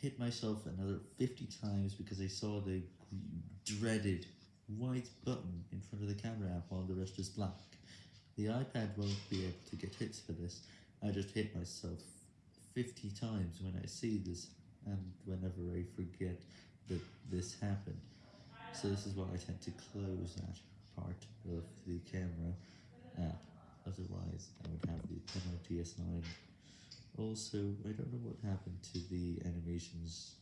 hit myself another 50 times because I saw the dreaded white button in front of the camera app while the rest is black. The iPad won't be able to get hits for this, I just hit myself 50 times when I see this and whenever I forget that this happened. So this is why I tend to close that part of the camera app, otherwise I would have the penalty assigned. Also, I don't know what happened to the animations